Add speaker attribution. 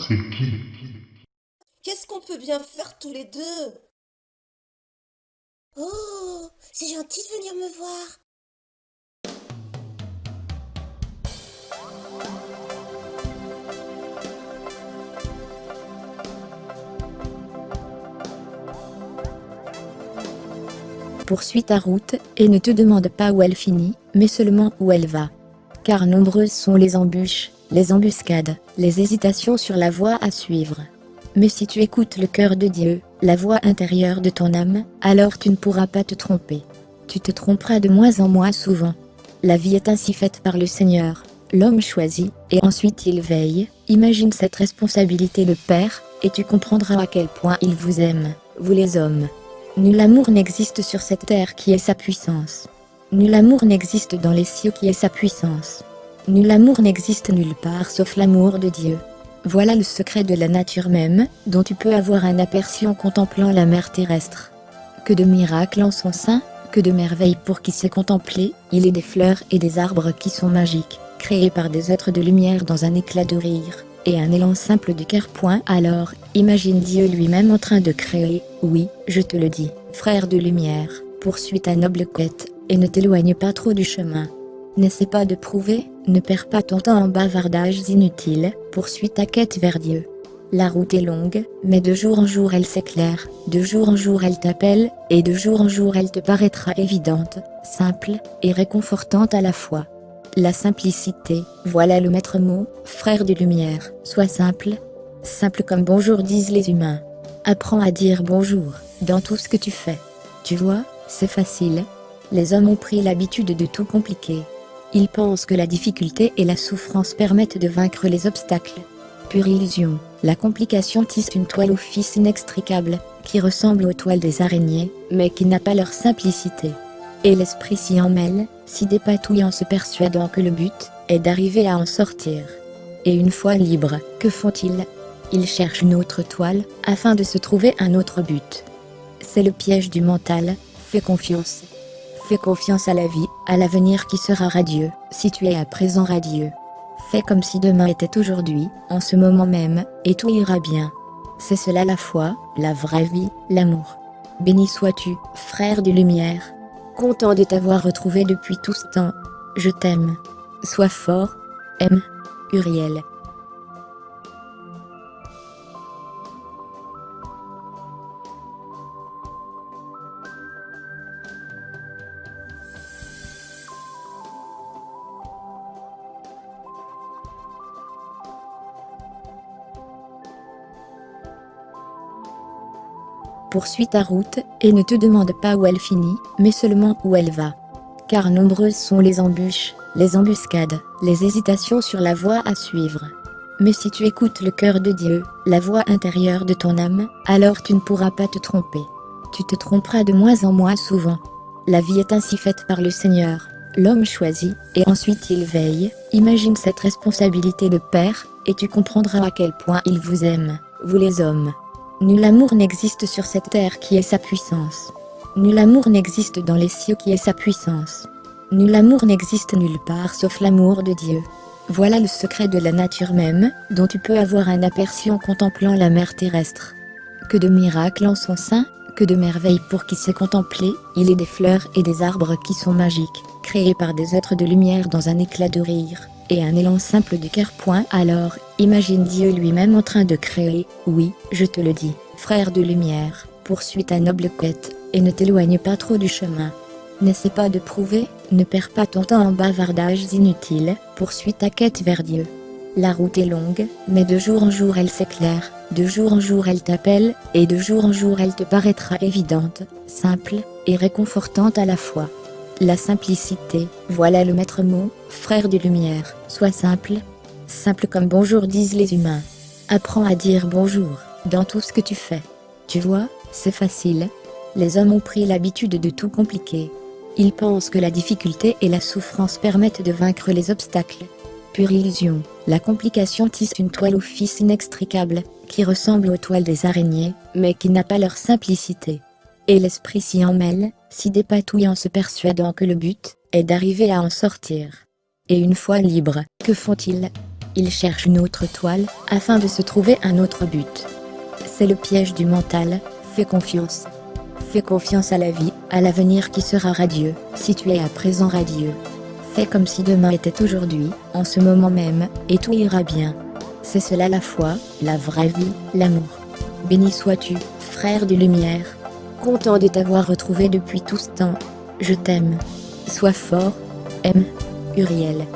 Speaker 1: c'est qui
Speaker 2: Qu'est-ce qu'on peut bien faire tous les deux? Oh, c'est gentil de venir me voir.
Speaker 3: Poursuis ta route, et ne te demande pas où elle finit, mais seulement où elle va. Car nombreuses sont les embûches, les embuscades, les hésitations sur la voie à suivre. Mais si tu écoutes le cœur de Dieu, la voix intérieure de ton âme, alors tu ne pourras pas te tromper. Tu te tromperas de moins en moins souvent. La vie est ainsi faite par le Seigneur. L'homme choisit, et ensuite il veille, imagine cette responsabilité de père, et tu comprendras à quel point il vous aime, vous les hommes. Nul amour n'existe sur cette terre qui est sa puissance. Nul amour n'existe dans les cieux qui est sa puissance. Nul amour n'existe nulle part sauf l'amour de Dieu. Voilà le secret de la nature même, dont tu peux avoir un aperçu en contemplant la mer terrestre. Que de miracles en son sein, que de merveilles pour qui sait contempler, il est des fleurs et des arbres qui sont magiques, créés par des êtres de lumière dans un éclat de rire, et un élan simple du cœur. Point alors, imagine Dieu lui-même en train de créer, oui, je te le dis, frère de lumière, poursuis ta noble quête, et ne t'éloigne pas trop du chemin. N'essaie pas de prouver, ne perds pas ton temps en bavardages inutiles, poursuis ta quête vers Dieu. La route est longue, mais de jour en jour elle s'éclaire, de jour en jour elle t'appelle, et de jour en jour elle te paraîtra évidente, simple, et réconfortante à la fois. La simplicité, voilà le maître mot, frère de lumière, sois simple. Simple comme bonjour disent les humains. Apprends à dire bonjour, dans tout ce que tu fais. Tu vois, c'est facile. Les hommes ont pris l'habitude de tout compliquer. Ils pensent que la difficulté et la souffrance permettent de vaincre les obstacles. Pure illusion, la complication tisse une toile au fils inextricable, qui ressemble aux toiles des araignées, mais qui n'a pas leur simplicité. Et l'esprit s'y emmêle, s'y dépatouille en se persuadant que le but est d'arriver à en sortir. Et une fois libres, que font-ils? Ils cherchent une autre toile, afin de se trouver un autre but. C'est le piège du mental, fais confiance. Fais confiance à la vie, à l'avenir qui sera radieux, si tu es à présent radieux. Fais comme si demain était aujourd'hui, en ce moment même, et tout ira bien. C'est cela la foi, la vraie vie, l'amour. Béni sois-tu, frère de lumière, Content de t'avoir retrouvé depuis tout ce temps. Je t'aime. Sois fort. M. Uriel. Poursuis ta route, et ne te demande pas où elle finit, mais seulement où elle va. Car nombreuses sont les embûches, les embuscades, les hésitations sur la voie à suivre. Mais si tu écoutes le cœur de Dieu, la voix intérieure de ton âme, alors tu ne pourras pas te tromper. Tu te tromperas de moins en moins souvent. La vie est ainsi faite par le Seigneur. L'homme choisit, et ensuite il veille, imagine cette responsabilité de père, et tu comprendras à quel point il vous aime, vous les hommes. Nul amour n'existe sur cette terre qui est sa puissance. Nul amour n'existe dans les cieux qui est sa puissance. Nul amour n'existe nulle part sauf l'amour de Dieu. Voilà le secret de la nature même, dont tu peux avoir un aperçu en contemplant la mer terrestre. Que de miracles en son sein, que de merveilles pour qui sait contempler, il est des fleurs et des arbres qui sont magiques, créés par des êtres de lumière dans un éclat de rire, et un élan simple du cœur. Alors, imagine Dieu lui-même en train de créer, oui, je te le dis, frère de lumière, poursuis ta noble quête, et ne t'éloigne pas trop du chemin. N'essaie pas de prouver, ne perds pas ton temps en bavardages inutiles, poursuis ta quête vers Dieu. La route est longue, mais de jour en jour elle s'éclaire, de jour en jour elle t'appelle, et de jour en jour elle te paraîtra évidente, simple, et réconfortante à la fois. La simplicité, voilà le maître mot, frère de lumière, sois simple. Simple comme bonjour disent les humains. Apprends à dire bonjour, dans tout ce que tu fais. Tu vois, c'est facile. Les hommes ont pris l'habitude de tout compliquer. Ils pensent que la difficulté et la souffrance permettent de vaincre les obstacles. Pure illusion, la complication tisse une toile au fils inextricable, qui ressemble aux toiles des araignées, mais qui n'a pas leur simplicité. Et l'esprit s'y emmêle, s'y dépatouille en se persuadant que le but est d'arriver à en sortir. Et une fois libres, que font-ils? Il cherche une autre toile, afin de se trouver un autre but. C'est le piège du mental, fais confiance. Fais confiance à la vie, à l'avenir qui sera radieux, si tu es à présent radieux. Fais comme si demain était aujourd'hui, en ce moment même, et tout ira bien. C'est cela la foi, la vraie vie, l'amour. Béni sois-tu, frère de lumière. Content de t'avoir retrouvé depuis tout ce temps. Je t'aime. Sois fort. M. Uriel.